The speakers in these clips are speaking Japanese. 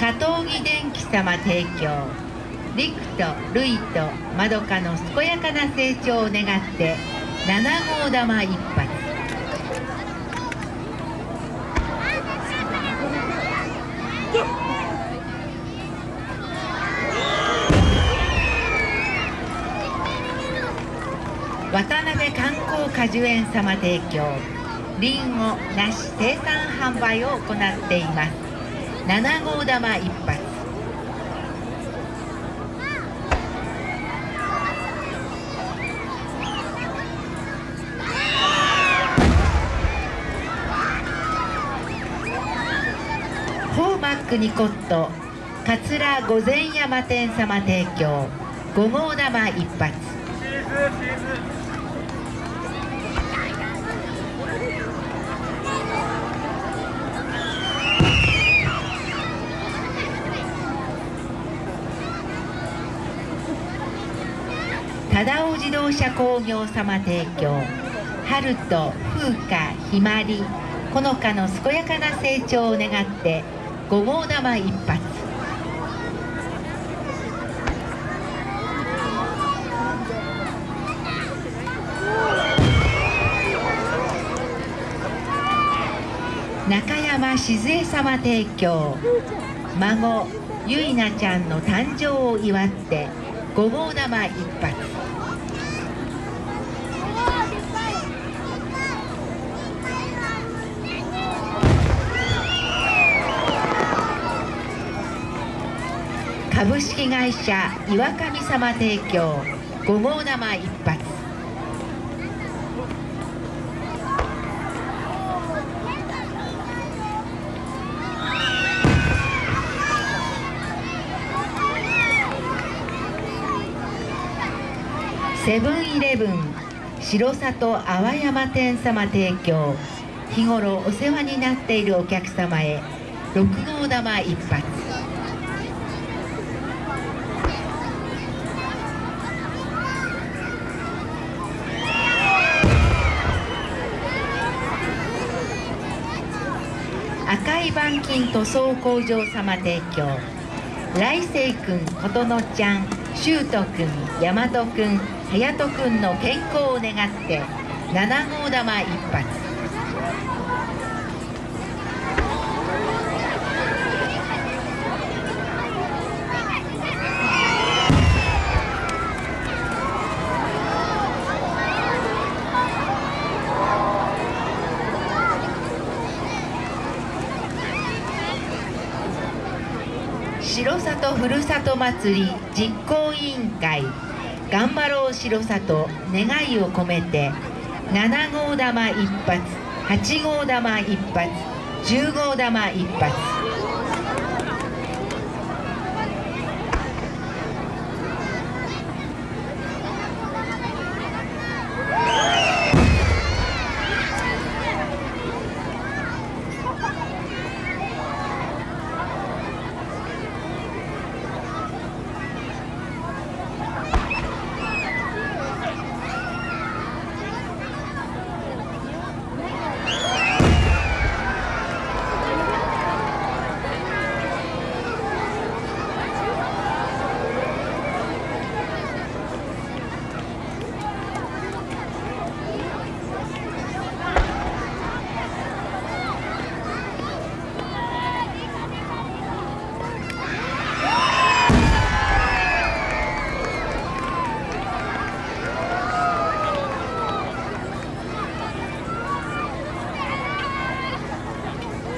加藤木電機様提供。陸と類とまどかの健やかな成長を願って7号玉一発。渡辺観光果樹園様提供。りんご梨生産販売を行っています。7号玉一発。ホーマックニコット桂御前山店様提供。5号玉一発。忠尾自動車工業様提供。春と風花ひまりほのかの健やかな成長を願って5号玉一発。中山静江様提供。孫ゆいなちゃんの誕生を祝って五号玉一発。株式会社岩神様提供。五号玉一発。セブンイレブン白里淡山店様提供。日頃お世話になっているお客様へ6号玉一発。赤い板金塗装工場様提供。来世くん琴乃ちゃん。修斗君大和君隼人君の健康を願って7号玉一発。城里ふるさと祭り実行委員会。頑張ろう城里願いを込めて7号玉一発8号玉一発10号玉一発。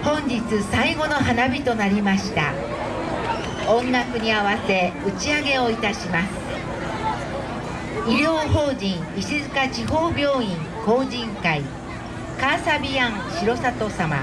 本日最後の花火となりました。音楽に合わせ打ち上げをいたします。医療法人石塚地方病院公人会カーサビアン城里様。